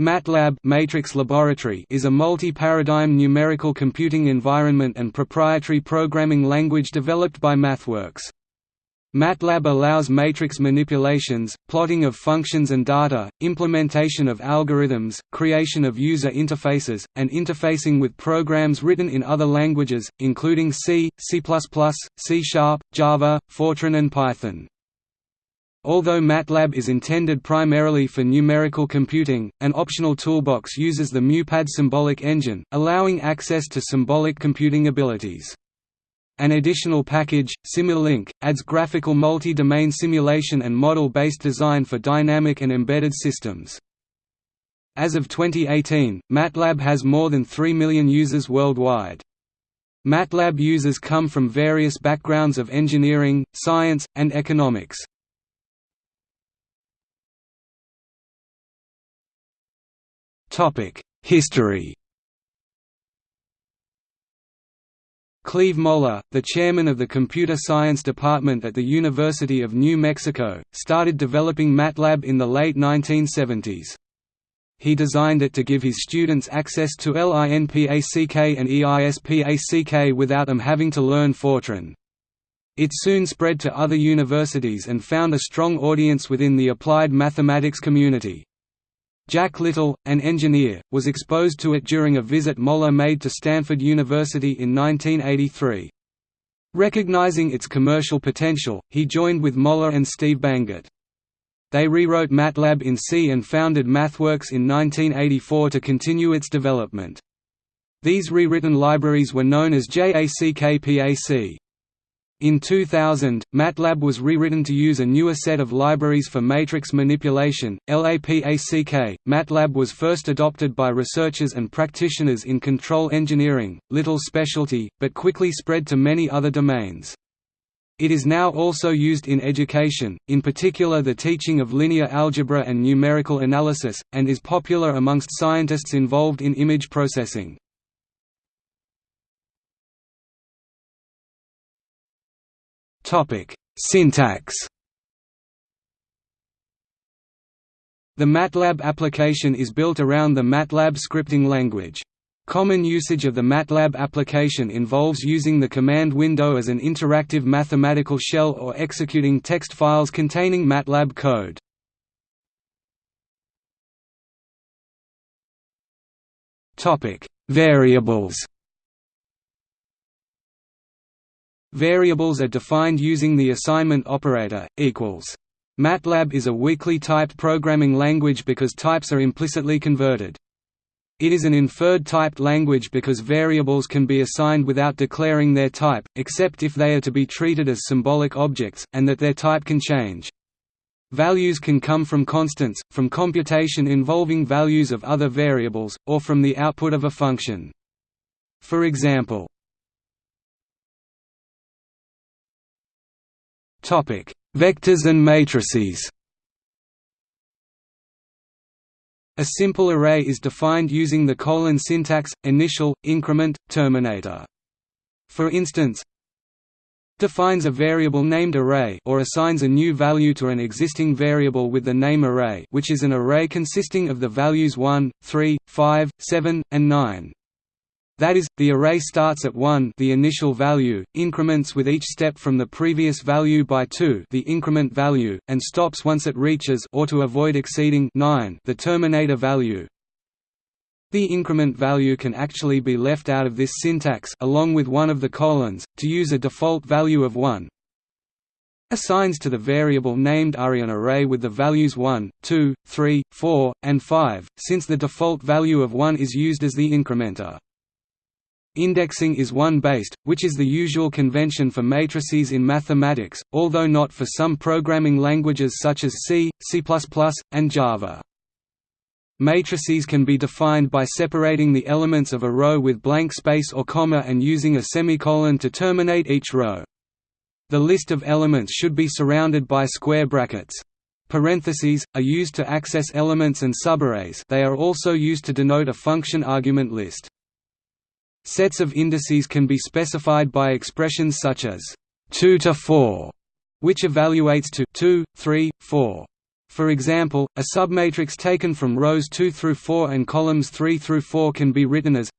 MATLAB Matrix Laboratory is a multi-paradigm numerical computing environment and proprietary programming language developed by MathWorks. MATLAB allows matrix manipulations, plotting of functions and data, implementation of algorithms, creation of user interfaces, and interfacing with programs written in other languages, including C, C++, C Sharp, Java, Fortran and Python. Although MATLAB is intended primarily for numerical computing, an optional toolbox uses the MuPad symbolic engine, allowing access to symbolic computing abilities. An additional package, Simulink, adds graphical multi-domain simulation and model-based design for dynamic and embedded systems. As of 2018, MATLAB has more than 3 million users worldwide. MATLAB users come from various backgrounds of engineering, science, and economics. History Cleve Moler, the chairman of the Computer Science Department at the University of New Mexico, started developing MATLAB in the late 1970s. He designed it to give his students access to LINPACK and EISPACK without them having to learn Fortran. It soon spread to other universities and found a strong audience within the applied mathematics community. Jack Little, an engineer, was exposed to it during a visit Moler made to Stanford University in 1983. Recognizing its commercial potential, he joined with Moler and Steve Bangert. They rewrote MATLAB in C and founded MathWorks in 1984 to continue its development. These rewritten libraries were known as JACKPAC. In 2000, MATLAB was rewritten to use a newer set of libraries for matrix manipulation, LAPACK. MATLAB was first adopted by researchers and practitioners in control engineering, little specialty, but quickly spread to many other domains. It is now also used in education, in particular the teaching of linear algebra and numerical analysis, and is popular amongst scientists involved in image processing. Topic: Syntax. The MATLAB application is built around the MATLAB scripting language. Common usage of the MATLAB application involves using the command window as an interactive mathematical shell or executing text files containing MATLAB code. Topic: Variables Variables are defined using the assignment operator, equals. MATLAB is a weakly typed programming language because types are implicitly converted. It is an inferred typed language because variables can be assigned without declaring their type, except if they are to be treated as symbolic objects, and that their type can change. Values can come from constants, from computation involving values of other variables, or from the output of a function. For example, Topic: Vectors and matrices. A simple array is defined using the colon syntax: initial, increment, terminator. For instance, defines a variable named array or assigns a new value to an existing variable with the name array, which is an array consisting of the values 1, 3, 5, 7, and 9. That is, the array starts at 1 the initial value, increments with each step from the previous value by 2 the increment value, and stops once it reaches or to avoid exceeding 9 the terminator value. The increment value can actually be left out of this syntax along with one of the colons, to use a default value of 1, assigns to the variable named array an array with the values 1, 2, 3, 4, and 5, since the default value of 1 is used as the incrementer. Indexing is one-based, which is the usual convention for matrices in mathematics, although not for some programming languages such as C, C++, and Java. Matrices can be defined by separating the elements of a row with blank space or comma and using a semicolon to terminate each row. The list of elements should be surrounded by square brackets. Parentheses, are used to access elements and subarrays they are also used to denote a function argument list. Sets of indices can be specified by expressions such as 2 to 4, which evaluates to 2, 3, 4. For example, a submatrix taken from rows 2 through 4 and columns 3 through 4 can be written as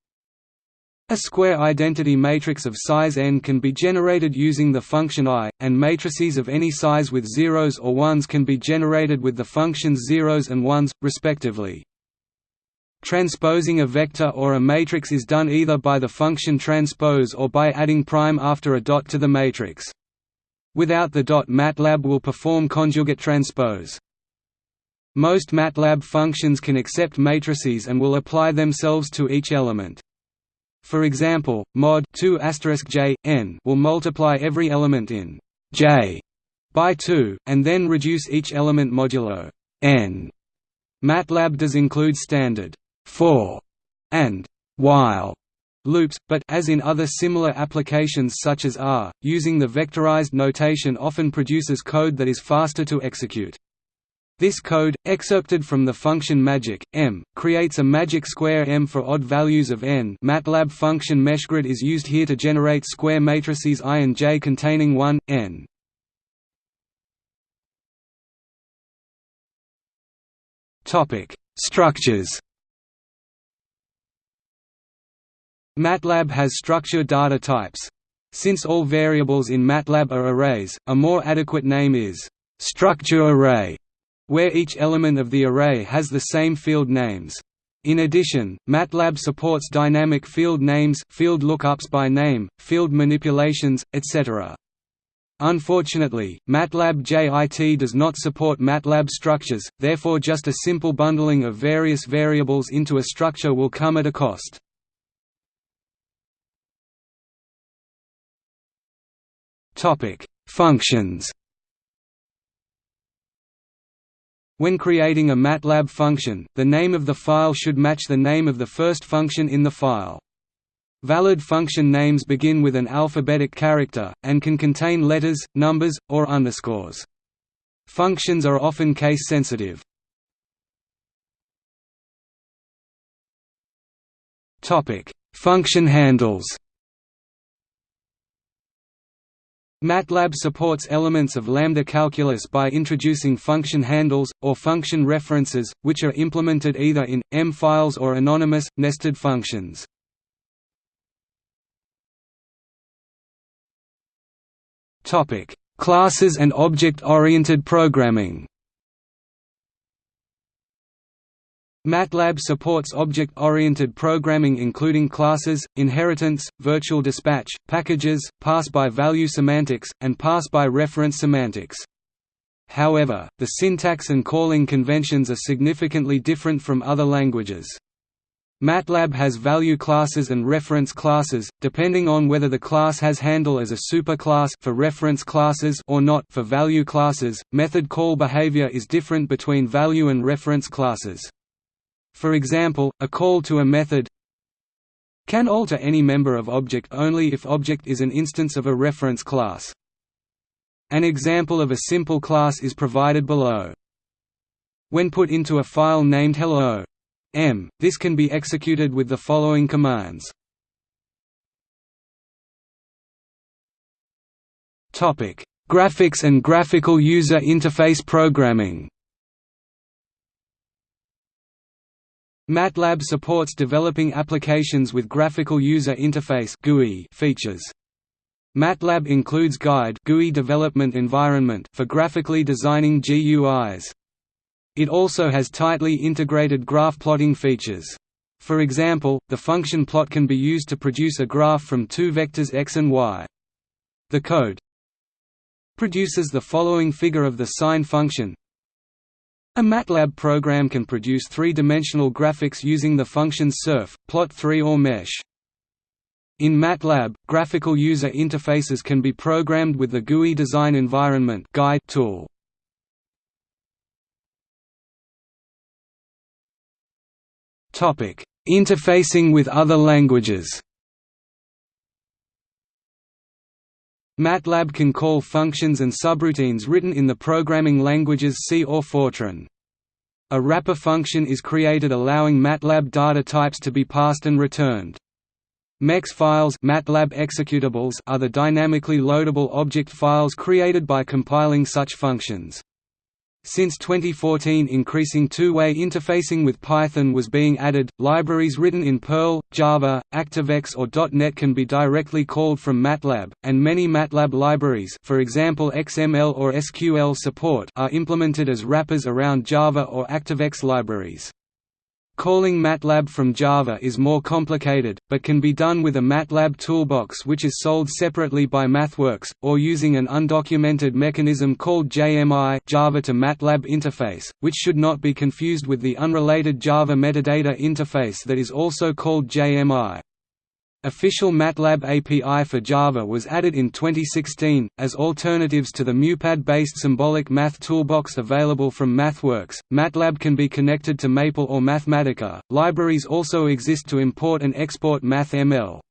a square identity matrix of size n can be generated using the function eye, and matrices of any size with zeros or ones can be generated with the functions zeros and ones, respectively. Transposing a vector or a matrix is done either by the function transpose or by adding prime after a dot to the matrix. Without the dot MATLAB will perform conjugate transpose. Most MATLAB functions can accept matrices and will apply themselves to each element. For example, mod 2 j n will multiply every element in J by 2, and then reduce each element modulo n. MATLAB does include standard for and while loops, but as in other similar applications such as R, using the vectorized notation often produces code that is faster to execute. This code, excerpted from the function magic, m, creates a magic square m for odd values of n MATLAB function meshgrid is used here to generate square matrices i and j containing 1, n. Structures MATLAB has structure data types. Since all variables in MATLAB are arrays, a more adequate name is structure array where each element of the array has the same field names. In addition, MATLAB supports dynamic field names field lookups by name, field manipulations, etc. Unfortunately, MATLAB JIT does not support MATLAB structures, therefore just a simple bundling of various variables into a structure will come at a cost. Functions When creating a MATLAB function, the name of the file should match the name of the first function in the file. Valid function names begin with an alphabetic character, and can contain letters, numbers, or underscores. Functions are often case-sensitive. Function handles MATLAB supports elements of lambda calculus by introducing function handles, or function references, which are implemented either in, M files or anonymous, nested functions. Classes and object-oriented programming MATLAB supports object-oriented programming including classes, inheritance, virtual dispatch, packages, pass-by-value semantics, and pass-by-reference semantics. However, the syntax and calling conventions are significantly different from other languages. MATLAB has value classes and reference classes, depending on whether the class has handle as a superclass for reference classes or not for value classes. Method call behavior is different between value and reference classes. For example, a call to a method can alter any member of object only if object is an instance of a reference class. An example of a simple class is provided below. When put into a file named hello m, this can be executed with the following commands. Graphics and graphical user interface programming MATLAB supports developing applications with graphical user interface (GUI) features. MATLAB includes Guide GUI development environment for graphically designing GUIs. It also has tightly integrated graph plotting features. For example, the function plot can be used to produce a graph from two vectors x and y. The code produces the following figure of the sine function a MATLAB program can produce three-dimensional graphics using the functions surf, plot3 or mesh. In MATLAB, graphical user interfaces can be programmed with the GUI design environment guide tool. Interfacing with other languages. MATLAB can call functions and subroutines written in the programming languages C or Fortran. A wrapper function is created allowing MATLAB data types to be passed and returned. MEX files MATLAB executables are the dynamically loadable object files created by compiling such functions. Since 2014 increasing two-way interfacing with Python was being added, libraries written in Perl, Java, ActiveX or .NET can be directly called from MATLAB, and many MATLAB libraries for example XML or SQL support are implemented as wrappers around Java or ActiveX libraries. Calling MATLAB from Java is more complicated, but can be done with a MATLAB toolbox which is sold separately by MathWorks, or using an undocumented mechanism called JMI Java to MATLAB interface, which should not be confused with the unrelated Java metadata interface that is also called JMI. Official MATLAB API for Java was added in 2016, as alternatives to the MuPad-based symbolic math toolbox available from MathWorks. MATLAB can be connected to Maple or Mathematica. Libraries also exist to import and export MathML.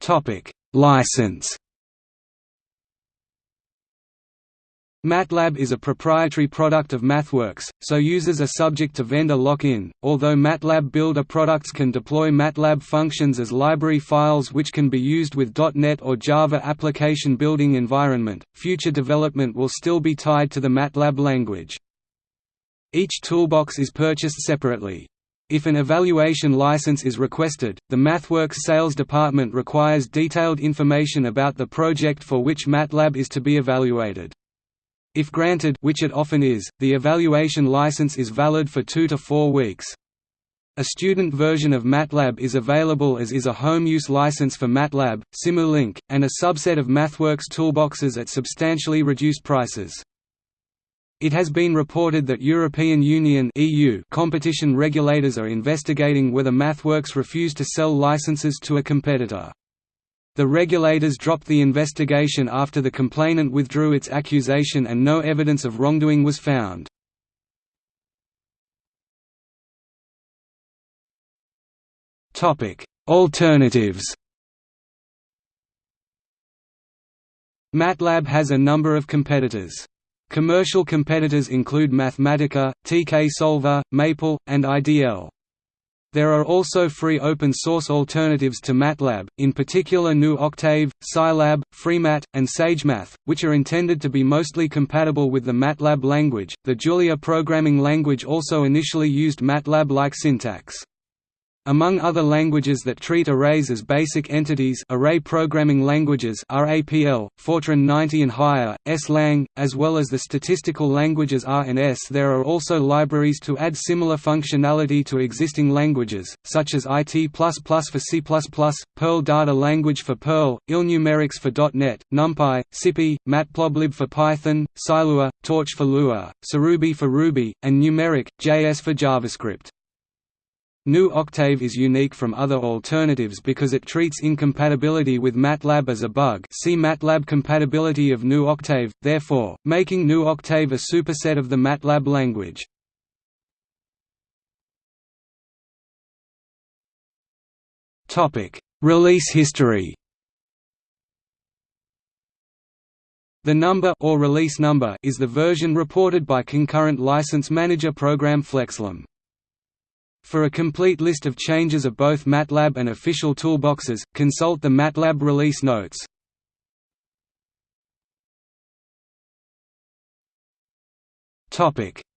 Topic: License MATLAB is a proprietary product of MathWorks, so users are subject to vendor lock-in, although MATLAB Builder products can deploy MATLAB functions as library files which can be used with .NET or Java application building environment, future development will still be tied to the MATLAB language. Each toolbox is purchased separately. If an evaluation license is requested, the MathWorks sales department requires detailed information about the project for which MATLAB is to be evaluated. If granted which it often is, the evaluation license is valid for two to four weeks. A student version of MATLAB is available as is a home-use license for MATLAB, Simulink, and a subset of MathWorks toolboxes at substantially reduced prices. It has been reported that European Union EU competition regulators are investigating whether MathWorks refused to sell licenses to a competitor. The regulators dropped the investigation after the complainant withdrew its accusation and no evidence of wrongdoing was found. Alternatives MATLAB has a number of competitors. Commercial competitors include Mathematica, TK Solver, Maple, and IDL. There are also free open-source alternatives to MATLAB, in particular GNU Octave, Scilab, FreeMat, and SageMath, which are intended to be mostly compatible with the MATLAB language. The Julia programming language also initially used MATLAB-like syntax. Among other languages that treat arrays as basic entities array programming languages RAPL, Fortran 90 and higher, S-Lang, as well as the statistical languages R and S there are also libraries to add similar functionality to existing languages, such as IT++ for C++, Perl Data Language for Perl, ILNumerics for .NET, NumPy, SciPy, Matplotlib for Python, Scilua, Torch for Lua, SciRuby for Ruby, and Numeric, JS for JavaScript. GNU Octave is unique from other alternatives because it treats incompatibility with MATLAB as a bug see MATLAB compatibility of GNU Octave, therefore, making GNU Octave a superset of the MATLAB language. Release history The number or release number is the version reported by concurrent license manager program FlexLM. For a complete list of changes of both MATLAB and official toolboxes, consult the MATLAB release notes.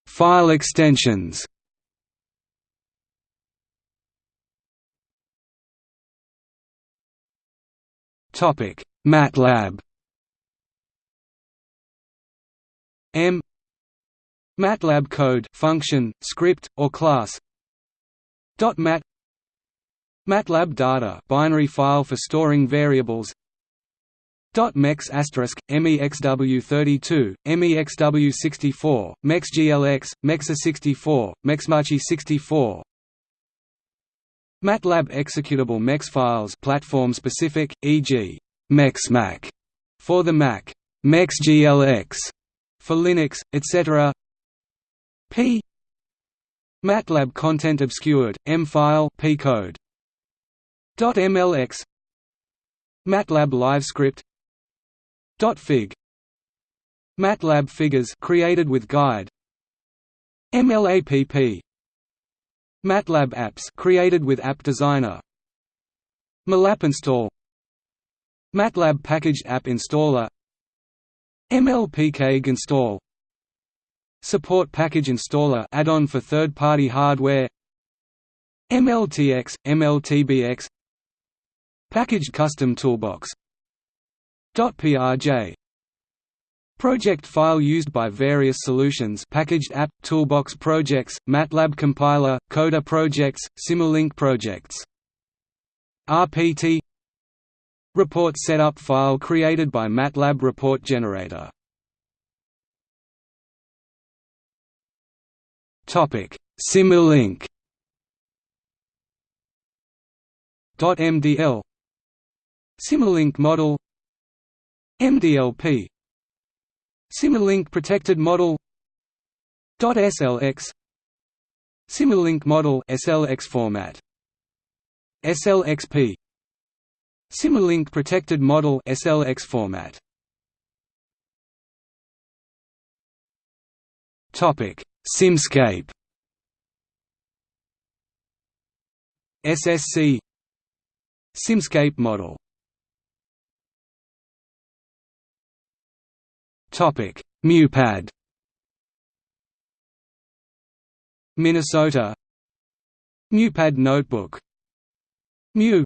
File extensions. MATLAB. M. MATLAB code function, script, or class .mat MATLAB data binary file for storing variables MEX asterisk MEXW32 MEXW64 MEXGLX MEXA64 MEXMACHI64 MATLAB executable MEX files platform specific e.g. MEXMAC for the Mac MEXGLX for Linux etc P MATLAB content obscured, M-file P-code. .mlx MATLAB LiveScript .fig MATLAB figures created with guide. MLAPP MATLAB apps created with App Designer. MALAPinstall MATLAB Packaged App Installer. MLPK Install Support Package Installer add-on for third-party hardware MLTX, MLTBX Packaged Custom Toolbox .prj Project file used by various solutions packaged app, toolbox projects, MATLAB compiler, Coder projects, Simulink projects. RPT Report setup file created by MATLAB report generator. Simulink .mdl Simulink model. MDLP Simulink protected model .slx Simulink model SLX format. SLXP Simulink protected model SLX format. Topic Simscape SSC Simscape model Topic: MuPad. Minnesota. MuPad notebook. Mu.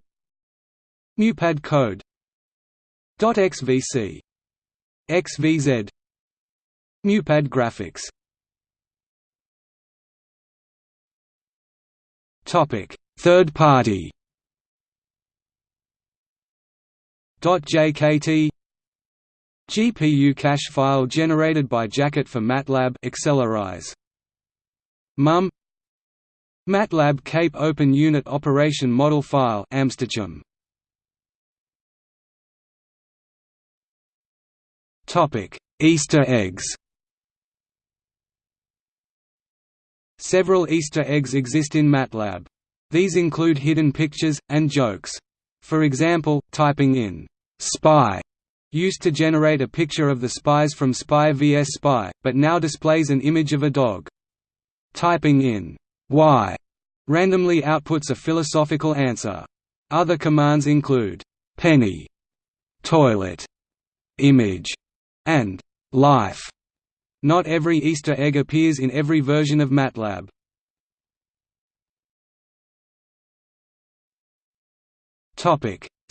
MuPad code. .xvc. XVZ. MuPad graphics. Topic: Third party. .jkt GPU cache file generated by Jacket for MATLAB AccelerEyes. MUM MATLAB Cape Open Unit Operation Model File AmsterCHEM. Topic: Easter eggs. Several Easter eggs exist in MATLAB. These include hidden pictures and jokes. For example, typing in spy used to generate a picture of the spies from Spy vs Spy, but now displays an image of a dog. Typing in why randomly outputs a philosophical answer. Other commands include penny, toilet, image, and life. Not every Easter egg appears in every version of MATLAB.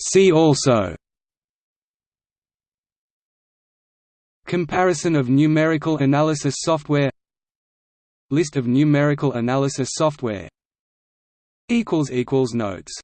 See also. Comparison of numerical analysis software. List of numerical analysis software. Notes